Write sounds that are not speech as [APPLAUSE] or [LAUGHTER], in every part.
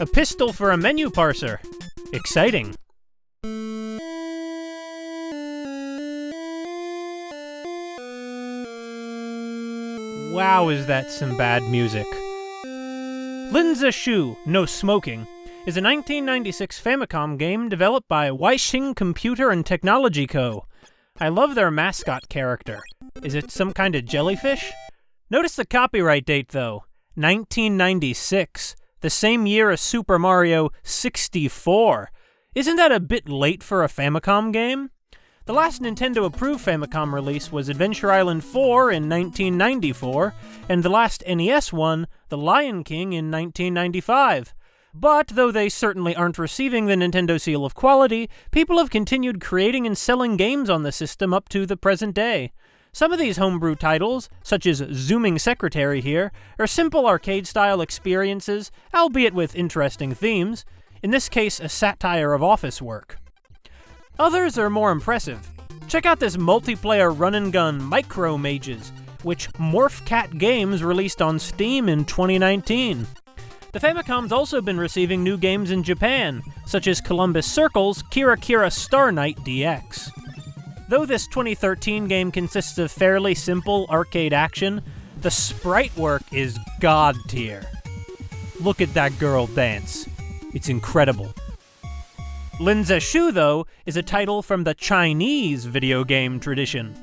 A pistol for a menu parser. Exciting. Wow, is that some bad music. Lin Zexu, No Smoking, is a 1996 Famicom game developed by Weisheng Computer and Technology Co. I love their mascot character. Is it some kind of jellyfish? Notice the copyright date, though 1996, the same year as Super Mario 64. Isn't that a bit late for a Famicom game? The last Nintendo approved Famicom release was Adventure Island 4 in 1994, and the last NES one, The Lion King, in 1995. But though they certainly aren't receiving the Nintendo seal of quality, people have continued creating and selling games on the system up to the present day. Some of these homebrew titles, such as Zooming Secretary here, are simple arcade style experiences, albeit with interesting themes, in this case, a satire of office work. Others are more impressive. Check out this multiplayer run and gun Micro Mages, which MorphCat Games released on Steam in 2019. The Famicom's also been receiving new games in Japan, such as Columbus Circle's Kira Kira Star Night DX. Though this 2013 game consists of fairly simple arcade action, the sprite work is god tier. Look at that girl dance. It's incredible. Lin Zexu, though, is a title from the Chinese video game tradition.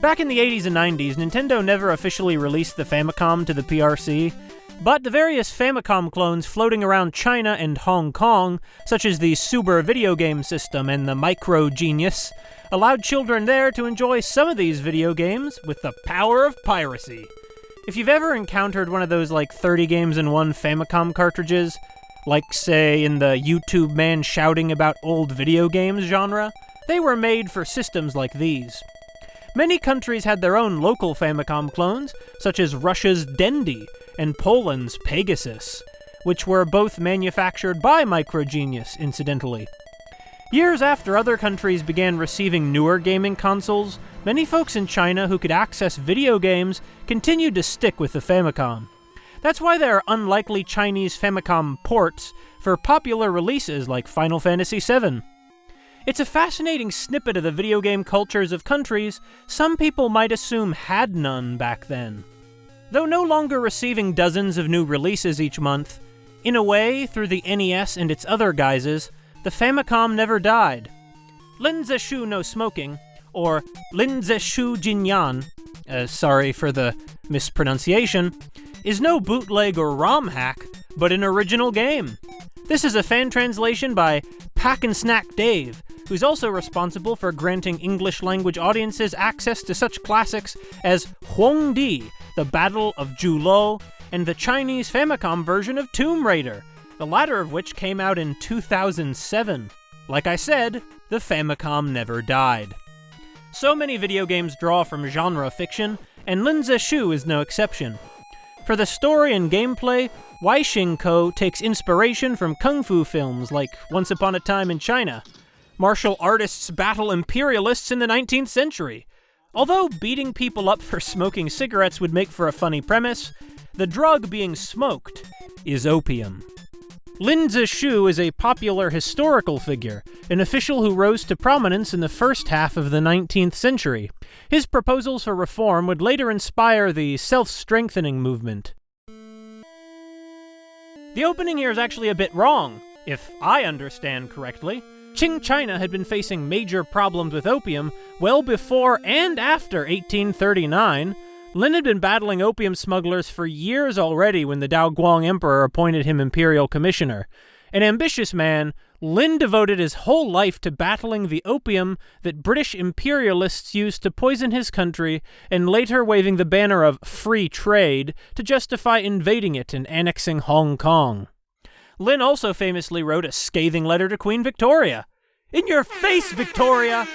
Back in the 80s and 90s, Nintendo never officially released the Famicom to the PRC, but the various Famicom clones floating around China and Hong Kong, such as the Super video game system and the Micro Genius, allowed children there to enjoy some of these video games with the power of piracy. If you've ever encountered one of those like 30 games in one Famicom cartridges, like, say, in the YouTube man shouting about old video games genre, they were made for systems like these. Many countries had their own local Famicom clones, such as Russia's Dendy and Poland's Pegasus, which were both manufactured by Microgenius, incidentally. Years after other countries began receiving newer gaming consoles, many folks in China who could access video games continued to stick with the Famicom. That's why there are unlikely Chinese Famicom ports for popular releases like Final Fantasy VII. It's a fascinating snippet of the video game cultures of countries some people might assume had none back then. Though no longer receiving dozens of new releases each month, in a way, through the NES and its other guises, the Famicom never died. Lin Zexu no smoking, or Lin Zexu Jinyan, uh, sorry for the mispronunciation, is no bootleg or ROM hack, but an original game. This is a fan translation by Pack and Snack Dave, who's also responsible for granting English language audiences access to such classics as Huang Di, The Battle of Zhuolu, and the Chinese Famicom version of Tomb Raider, the latter of which came out in 2007. Like I said, the Famicom never died. So many video games draw from genre fiction, and Lin Shu is no exception. For the story and gameplay, Weisheng Co. takes inspiration from kung fu films like Once Upon a Time in China. Martial artists battle imperialists in the 19th century. Although beating people up for smoking cigarettes would make for a funny premise, the drug being smoked is opium. Lin Zexu is a popular historical figure, an official who rose to prominence in the first half of the 19th century. His proposals for reform would later inspire the self-strengthening movement. The opening here is actually a bit wrong, if I understand correctly. Qing China had been facing major problems with opium well before and after 1839, Lin had been battling opium smugglers for years already when the Daoguang Emperor appointed him imperial commissioner. An ambitious man, Lin devoted his whole life to battling the opium that British imperialists used to poison his country and later waving the banner of free trade to justify invading it and annexing Hong Kong. Lin also famously wrote a scathing letter to Queen Victoria. In your face, Victoria!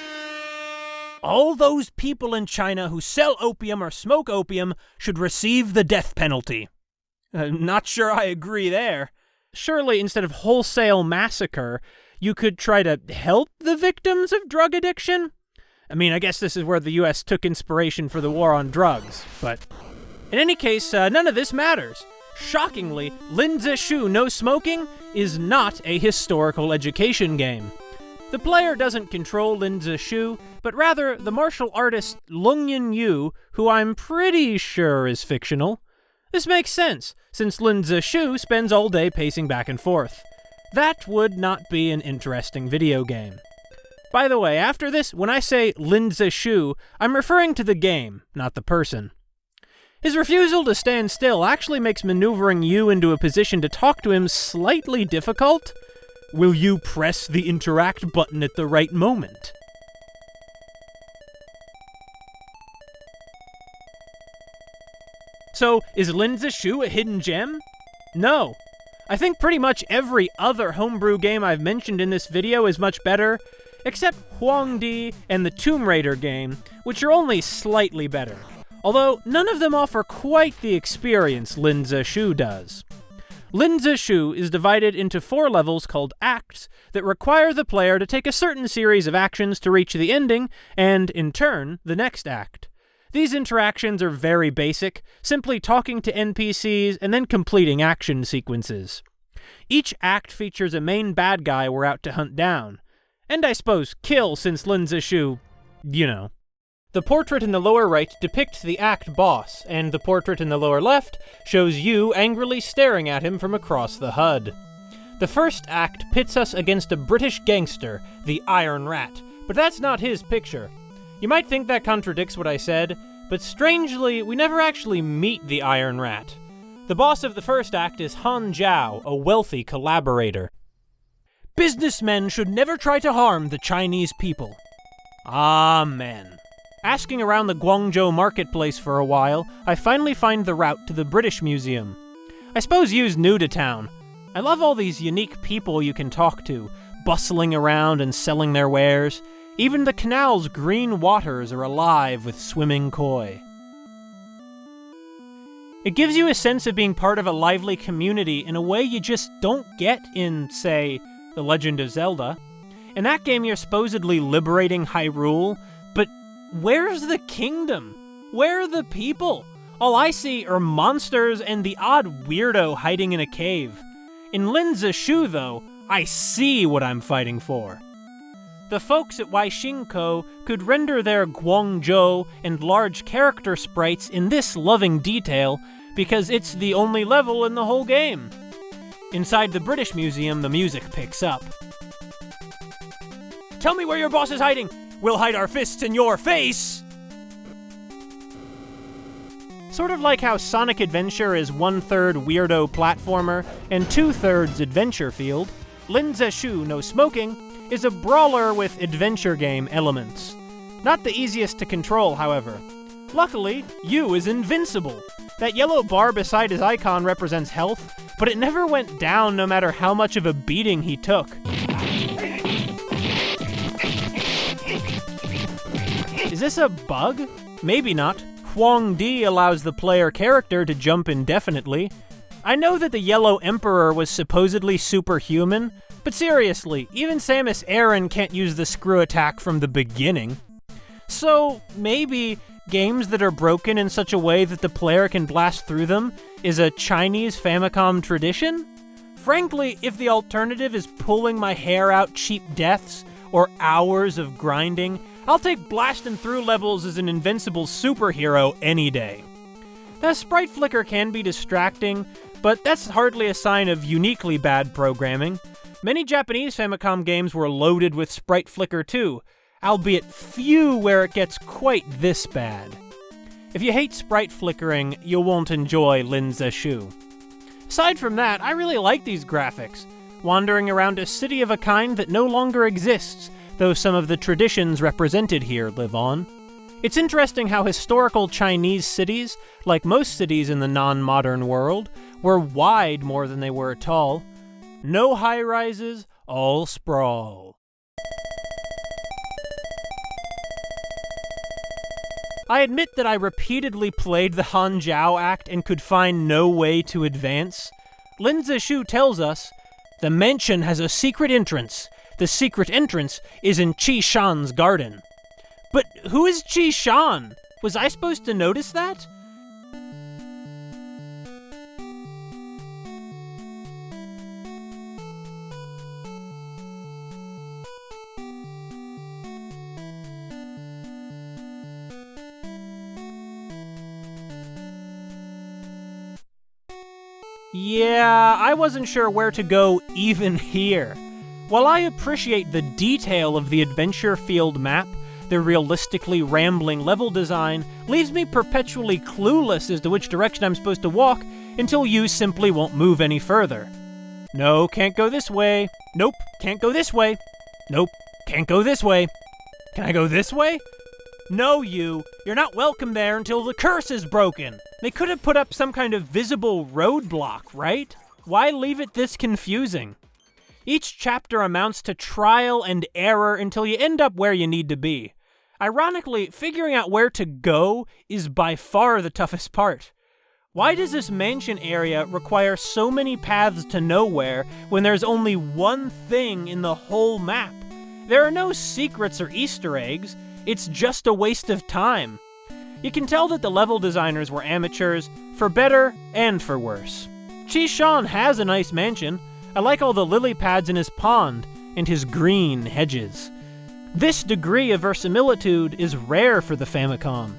All those people in China who sell opium or smoke opium should receive the death penalty. Uh, not sure I agree there. Surely, instead of wholesale massacre, you could try to help the victims of drug addiction? I mean, I guess this is where the US took inspiration for the war on drugs, but. In any case, uh, none of this matters. Shockingly, Lin Shu No Smoking is not a historical education game. The player doesn't control Lin Shu, but rather the martial artist Lung Yin Yu, who I'm pretty sure is fictional. This makes sense, since Lin Shu spends all day pacing back and forth. That would not be an interesting video game. By the way, after this, when I say Lin Shu, I'm referring to the game, not the person. His refusal to stand still actually makes maneuvering you into a position to talk to him slightly difficult. Will you press the interact button at the right moment? So, is Lin Shu a hidden gem? No. I think pretty much every other homebrew game I've mentioned in this video is much better, except Huangdi and the Tomb Raider game, which are only slightly better although none of them offer quite the experience Lin Shu does. Lin Shu is divided into four levels called acts that require the player to take a certain series of actions to reach the ending, and, in turn, the next act. These interactions are very basic, simply talking to NPCs and then completing action sequences. Each act features a main bad guy we're out to hunt down. And I suppose kill since Lin Shu, you know. The portrait in the lower right depicts the act boss, and the portrait in the lower left shows you angrily staring at him from across the HUD. The first act pits us against a British gangster, the Iron Rat, but that's not his picture. You might think that contradicts what I said, but strangely, we never actually meet the Iron Rat. The boss of the first act is Han Zhao, a wealthy collaborator. Businessmen should never try to harm the Chinese people. Amen. Asking around the Guangzhou marketplace for a while, I finally find the route to the British Museum. I suppose you's new to town. I love all these unique people you can talk to, bustling around and selling their wares. Even the canal's green waters are alive with swimming koi. It gives you a sense of being part of a lively community in a way you just don't get in, say, The Legend of Zelda. In that game, you're supposedly liberating Hyrule, Where's the kingdom? Where are the people? All I see are monsters and the odd weirdo hiding in a cave. In Lin Shu, though, I see what I'm fighting for. The folks at Waishinko could render their Guangzhou and large character sprites in this loving detail because it's the only level in the whole game. Inside the British Museum, the music picks up. Tell me where your boss is hiding! We'll hide our fists in your face! Sort of like how Sonic Adventure is one third weirdo platformer and two thirds adventure field, Lin Shu No Smoking is a brawler with adventure game elements. Not the easiest to control, however. Luckily, Yu is invincible. That yellow bar beside his icon represents health, but it never went down no matter how much of a beating he took. This a bug? Maybe not. Huang Di allows the player character to jump indefinitely. I know that the Yellow Emperor was supposedly superhuman, but seriously, even Samus Aran can't use the screw attack from the beginning. So, maybe games that are broken in such a way that the player can blast through them is a Chinese Famicom tradition? Frankly, if the alternative is pulling my hair out cheap deaths or hours of grinding, I'll take blasting through levels as an invincible superhero any day. The sprite flicker can be distracting, but that's hardly a sign of uniquely bad programming. Many Japanese Famicom games were loaded with sprite flicker too, albeit few where it gets quite this bad. If you hate sprite flickering, you won't enjoy Lin Shu. Aside from that, I really like these graphics, wandering around a city of a kind that no longer exists, though some of the traditions represented here live on. It's interesting how historical Chinese cities, like most cities in the non modern world, were wide more than they were tall. No high rises, all sprawl. I admit that I repeatedly played the Han Zhao Act and could find no way to advance. Lin Shu tells us the mansion has a secret entrance the secret entrance is in Chi Shan's garden. But who is Chi Shan? Was I supposed to notice that? Yeah, I wasn't sure where to go even here. While I appreciate the detail of the adventure field map, the realistically rambling level design leaves me perpetually clueless as to which direction I'm supposed to walk until you simply won't move any further. No, can't go this way. Nope, can't go this way. Nope, can't go this way. Can I go this way? No, you. You're not welcome there until the curse is broken. They could have put up some kind of visible roadblock, right? Why leave it this confusing? Each chapter amounts to trial and error until you end up where you need to be. Ironically, figuring out where to go is by far the toughest part. Why does this mansion area require so many paths to nowhere when there's only one thing in the whole map? There are no secrets or Easter eggs, it's just a waste of time. You can tell that the level designers were amateurs, for better and for worse. Chi Shan has a nice mansion, I like all the lily pads in his pond and his green hedges. This degree of verisimilitude is rare for the Famicom.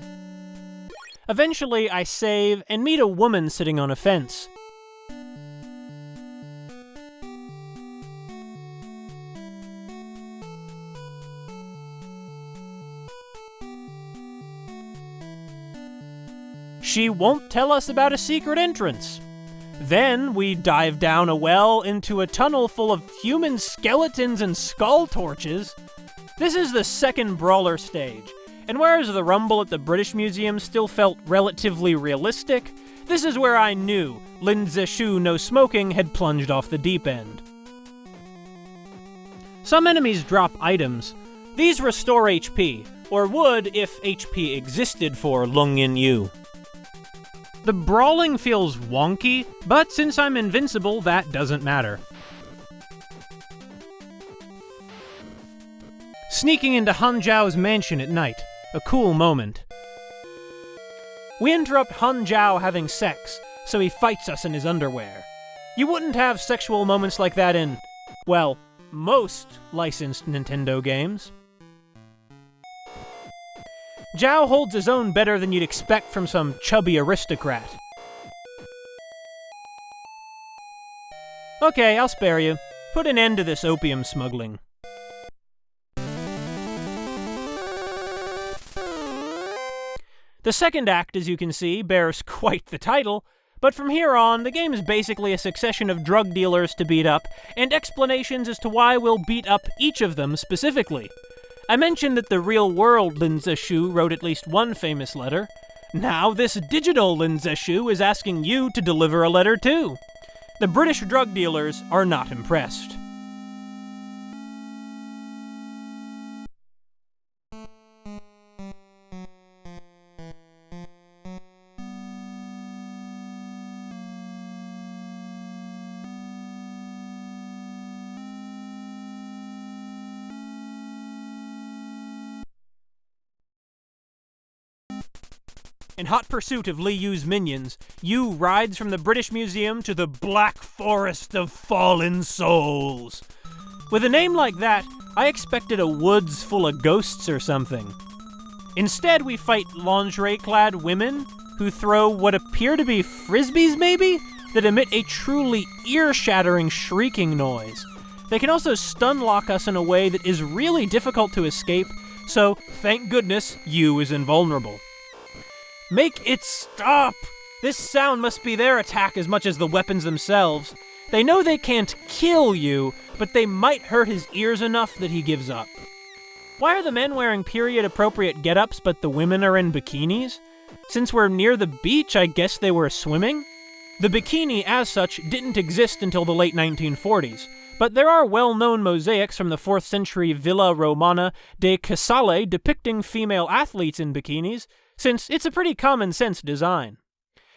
Eventually, I save and meet a woman sitting on a fence. She won't tell us about a secret entrance. Then we dive down a well into a tunnel full of human skeletons and skull torches. This is the second brawler stage, and whereas the rumble at the British Museum still felt relatively realistic, this is where I knew Lin Zexu No Smoking had plunged off the deep end. Some enemies drop items. These restore HP, or would if HP existed for Lung Yin Yu. The brawling feels wonky, but since I'm invincible, that doesn't matter. Sneaking into Han Zhao's mansion at night, a cool moment. We interrupt Han Zhao having sex, so he fights us in his underwear. You wouldn't have sexual moments like that in, well, most licensed Nintendo games. Zhao holds his own better than you'd expect from some chubby aristocrat. Okay, I'll spare you. Put an end to this opium smuggling. The second act, as you can see, bears [LAUGHS] quite the title, but from here on, the game is basically a succession of drug dealers to beat up, and explanations as to why we'll beat up each of them specifically. I mentioned that the real world Lin Zexu wrote at least one famous letter. Now, this digital Lin Zexu is asking you to deliver a letter too. The British drug dealers are not impressed. In hot pursuit of Li Yu's minions, Yu rides from the British Museum to the Black Forest of Fallen Souls. With a name like that, I expected a woods full of ghosts or something. Instead, we fight lingerie clad women who throw what appear to be frisbees, maybe? That emit a truly ear shattering shrieking noise. They can also stun lock us in a way that is really difficult to escape, so thank goodness Yu is invulnerable. Make it stop! This sound must be their attack as much as the weapons themselves. They know they can't kill you, but they might hurt his ears enough that he gives up. Why are the men wearing period appropriate get ups, but the women are in bikinis? Since we're near the beach, I guess they were swimming? The bikini, as such, didn't exist until the late 1940s, but there are well known mosaics from the 4th century Villa Romana de Casale depicting female athletes in bikinis, since it's a pretty common sense design.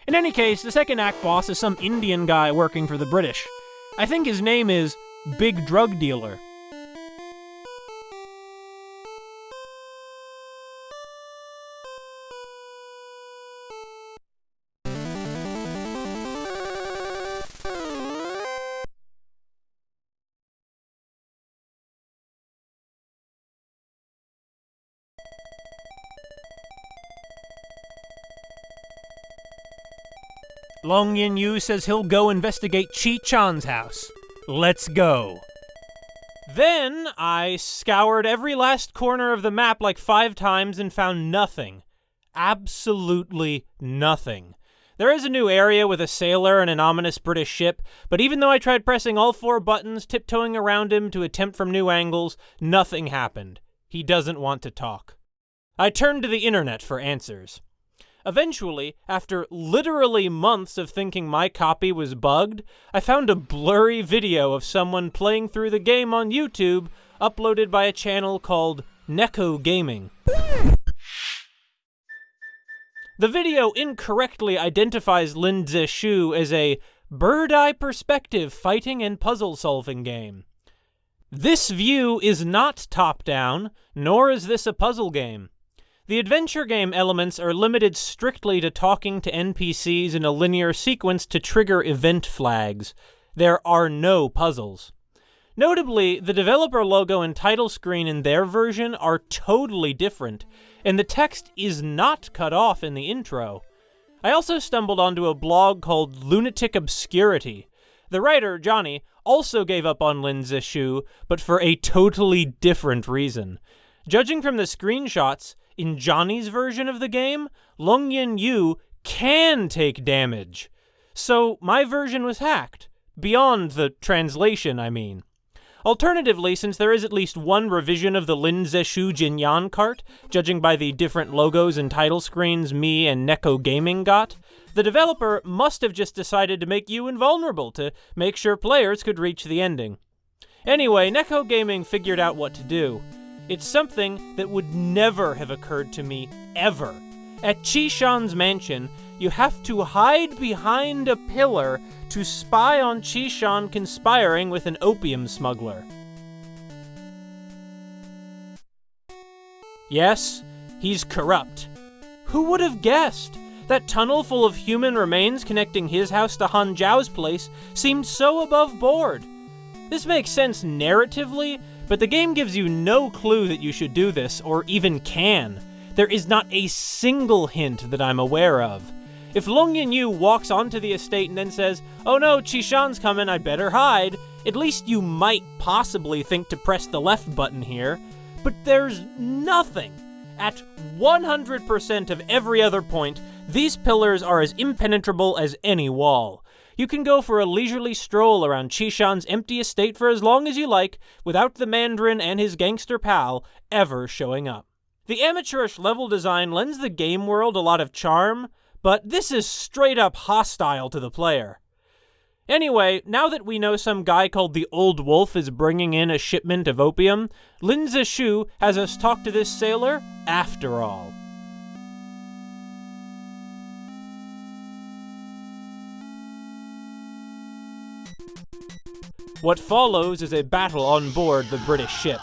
In any case, the second act boss is some Indian guy working for the British. I think his name is Big Drug Dealer. Long Yin Yu says he'll go investigate Chi Shan's house. Let's go. Then I scoured every last corner of the map like five times and found nothing. Absolutely nothing. There is a new area with a sailor and an ominous British ship, but even though I tried pressing all four buttons, tiptoeing around him to attempt from new angles, nothing happened. He doesn't want to talk. I turned to the internet for answers. Eventually, after literally months of thinking my copy was bugged, I found a blurry video of someone playing through the game on YouTube, uploaded by a channel called Neko Gaming. The video incorrectly identifies Lin Zexu as a bird-eye perspective fighting and puzzle-solving game. This view is not top-down, nor is this a puzzle game. The adventure game elements are limited strictly to talking to NPCs in a linear sequence to trigger event flags. There are no puzzles. Notably, the developer logo and title screen in their version are totally different, and the text is not cut off in the intro. I also stumbled onto a blog called Lunatic Obscurity. The writer, Johnny, also gave up on Lin Zexu, but for a totally different reason. Judging from the screenshots, in Johnny's version of the game, Long Yin Yu can take damage. So my version was hacked. Beyond the translation, I mean. Alternatively, since there is at least one revision of the Lin Zexu Jinyan cart, judging by the different logos and title screens me and Neko Gaming got, the developer must have just decided to make you invulnerable to make sure players could reach the ending. Anyway, Neko Gaming figured out what to do. It's something that would never have occurred to me, ever. At Chi Shan's mansion, you have to hide behind a pillar to spy on Chi Shan conspiring with an opium smuggler. Yes, he's corrupt. Who would have guessed? That tunnel full of human remains connecting his house to Han Zhao's place seemed so above board. This makes sense narratively, but the game gives you no clue that you should do this, or even can. There is not a single hint that I'm aware of. If Long Yin Yu walks onto the estate and then says, Oh no, Qishan's coming, I'd better hide, at least you might possibly think to press the left button here. But there's nothing. At 100% of every other point, these pillars are as impenetrable as any wall. You can go for a leisurely stroll around Qishan's empty estate for as long as you like, without the Mandarin and his gangster pal ever showing up. The amateurish level design lends the game world a lot of charm, but this is straight up hostile to the player. Anyway, now that we know some guy called the Old Wolf is bringing in a shipment of opium, Lin Zexu has us talk to this sailor after all. What follows is a battle on board the British ship.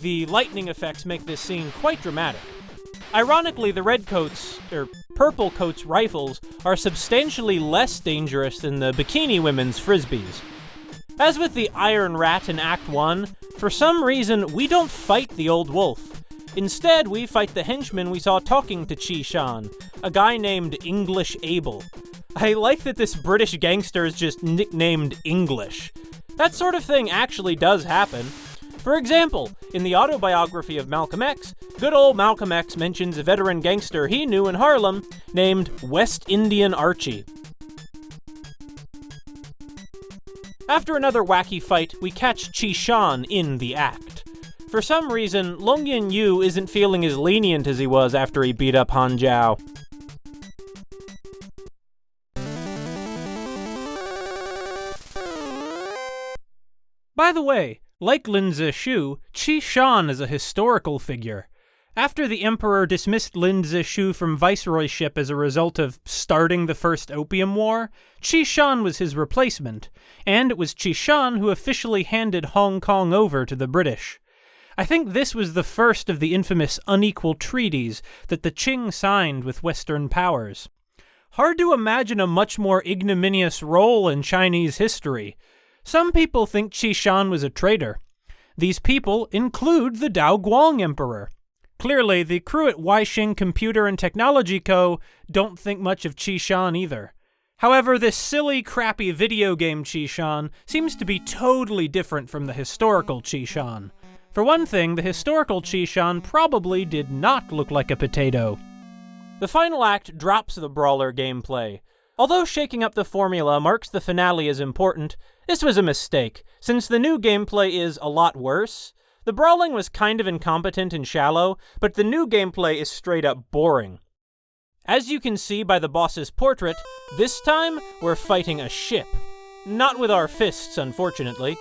The lightning effects make this scene quite dramatic. Ironically, the Redcoats, or er, Purple Coats rifles, are substantially less dangerous than the Bikini Women's frisbees. As with the Iron Rat in Act 1, for some reason, we don't fight the Old Wolf. Instead, we fight the henchman we saw talking to Chi Shan, a guy named English Abel. I like that this British gangster is just nicknamed English. That sort of thing actually does happen. For example, in the autobiography of Malcolm X, good old Malcolm X mentions a veteran gangster he knew in Harlem named West Indian Archie. After another wacky fight, we catch Chi Shan in the act. For some reason, Long Yin Yu isn't feeling as lenient as he was after he beat up Han Zhao. By the way, like Lin Zexu, Qi Shan is a historical figure. After the Emperor dismissed Lin Zexu from viceroyship as a result of starting the First Opium War, Qi Shan was his replacement, and it was Qi Shan who officially handed Hong Kong over to the British. I think this was the first of the infamous unequal treaties that the Qing signed with Western powers. Hard to imagine a much more ignominious role in Chinese history, some people think Qi Shan was a traitor. These people include the Dao Guang Emperor. Clearly, the crew at Weixin Computer and Technology Co. don't think much of Qishan either. However, this silly, crappy video game Qishan seems to be totally different from the historical Qishan. For one thing, the historical Qishan probably did not look like a potato. The final act drops the brawler gameplay. Although shaking up the formula marks the finale as important, this was a mistake, since the new gameplay is a lot worse. The brawling was kind of incompetent and shallow, but the new gameplay is straight up boring. As you can see by the boss's portrait, this time we're fighting a ship. Not with our fists, unfortunately.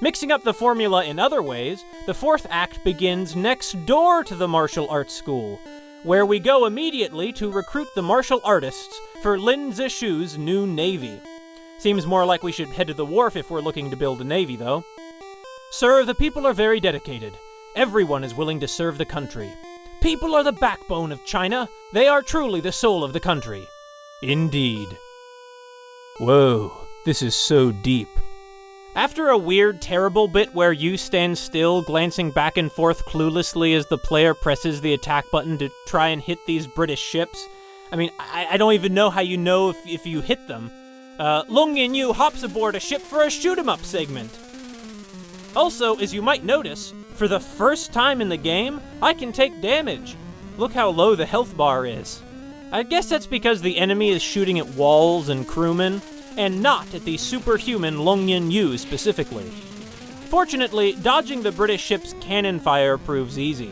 Mixing up the formula in other ways, the fourth act begins next door to the martial arts school, where we go immediately to recruit the martial artists for Lin Zexu's new navy. Seems more like we should head to the wharf if we're looking to build a navy, though. Sir, the people are very dedicated. Everyone is willing to serve the country. People are the backbone of China. They are truly the soul of the country. Indeed. Whoa, this is so deep. After a weird, terrible bit where you stand still, glancing back and forth cluelessly as the player presses the attack button to try and hit these British ships, I mean, I, I don't even know how you know if, if you hit them. Uh, Long Yin Yu hops aboard a ship for a shoot 'em up segment. Also, as you might notice, for the first time in the game, I can take damage. Look how low the health bar is. I guess that's because the enemy is shooting at walls and crewmen, and not at the superhuman Longyin Yu specifically. Fortunately, dodging the British ship's cannon fire proves easy.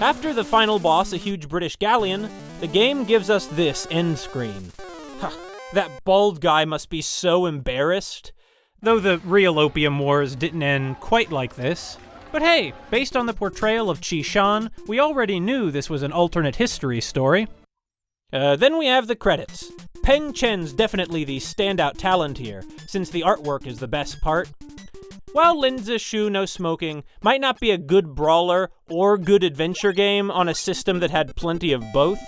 After the final boss, a huge British galleon, the game gives us this end screen. Huh, that bald guy must be so embarrassed. Though the real Opium Wars didn't end quite like this. But hey, based on the portrayal of Qi Shan, we already knew this was an alternate history story. Uh, then we have the credits. Peng Chen's definitely the standout talent here, since the artwork is the best part. While Lin Zexu No Smoking might not be a good brawler or good adventure game on a system that had plenty of both,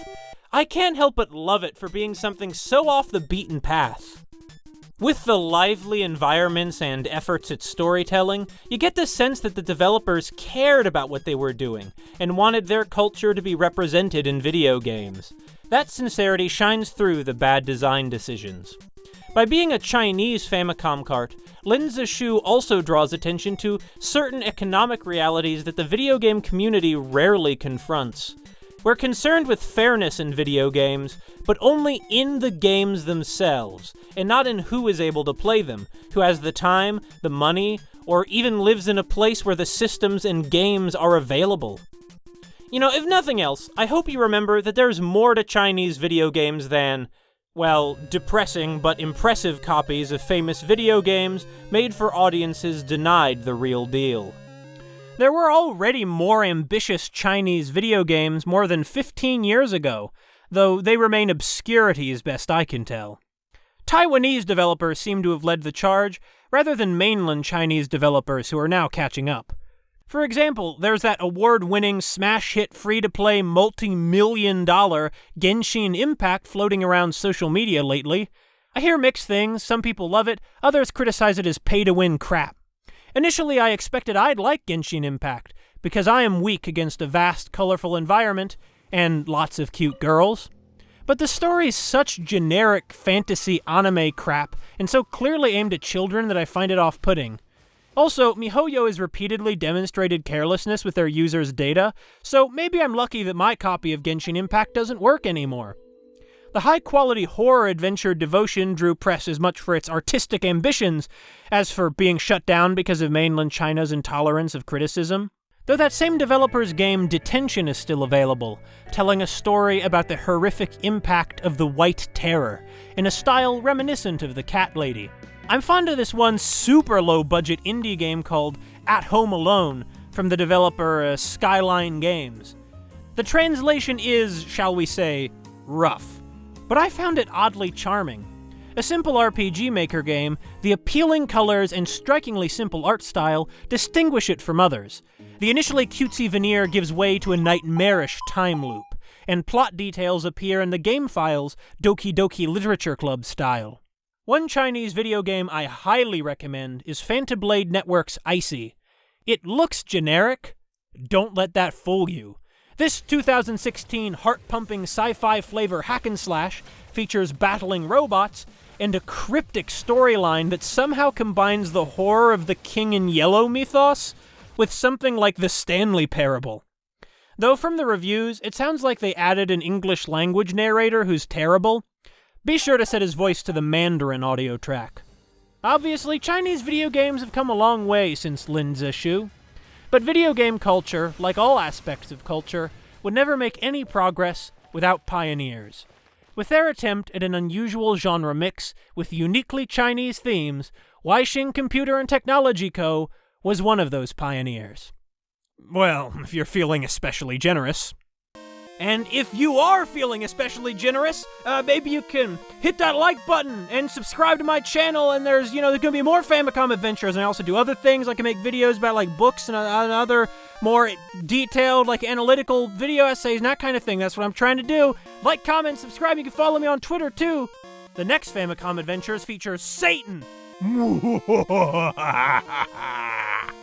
I can't help but love it for being something so off the beaten path. With the lively environments and efforts at storytelling, you get the sense that the developers cared about what they were doing and wanted their culture to be represented in video games. That sincerity shines through the bad design decisions. By being a Chinese Famicom cart, Lin Zexu also draws attention to certain economic realities that the video game community rarely confronts. We're concerned with fairness in video games, but only in the games themselves, and not in who is able to play them, who has the time, the money, or even lives in a place where the systems and games are available. You know, if nothing else, I hope you remember that there's more to Chinese video games than well, depressing but impressive copies of famous video games made for audiences denied the real deal. There were already more ambitious Chinese video games more than 15 years ago, though they remain obscurities best I can tell. Taiwanese developers seem to have led the charge, rather than mainland Chinese developers who are now catching up. For example, there's that award winning smash hit free to play multi million dollar Genshin Impact floating around social media lately. I hear mixed things, some people love it, others criticize it as pay to win crap. Initially, I expected I'd like Genshin Impact, because I am weak against a vast, colorful environment and lots of cute girls. But the story's such generic fantasy anime crap and so clearly aimed at children that I find it off putting. Also, MiHoYo has repeatedly demonstrated carelessness with their users' data, so maybe I'm lucky that my copy of Genshin Impact doesn't work anymore. The high quality horror adventure Devotion drew press as much for its artistic ambitions as for being shut down because of mainland China's intolerance of criticism. Though that same developer's game Detention is still available, telling a story about the horrific impact of the White Terror, in a style reminiscent of the Cat Lady. I'm fond of this one super low budget indie game called At Home Alone from the developer uh, Skyline Games. The translation is, shall we say, rough, but I found it oddly charming. A simple RPG Maker game, the appealing colors and strikingly simple art style distinguish it from others. The initially cutesy veneer gives way to a nightmarish time loop, and plot details appear in the game files Doki Doki Literature Club style. One Chinese video game I highly recommend is Fantablade Network's Icy. It looks generic. Don't let that fool you. This 2016 heart pumping sci fi flavor hack and slash features battling robots and a cryptic storyline that somehow combines the horror of the King in Yellow mythos with something like the Stanley Parable. Though from the reviews, it sounds like they added an English language narrator who's terrible. Be sure to set his voice to the Mandarin audio track. Obviously, Chinese video games have come a long way since Lin Zexu, but video game culture, like all aspects of culture, would never make any progress without pioneers. With their attempt at an unusual genre mix with uniquely Chinese themes, Weixin Computer and Technology Co. was one of those pioneers. Well, if you're feeling especially generous. And if you are feeling especially generous, uh, maybe you can hit that like button and subscribe to my channel. And there's, you know, there's gonna be more Famicom adventures. And I also do other things. I can make videos about like books and, uh, and other more detailed, like analytical video essays and that kind of thing. That's what I'm trying to do. Like, comment, subscribe. You can follow me on Twitter too. The next Famicom Adventures features Satan. [LAUGHS]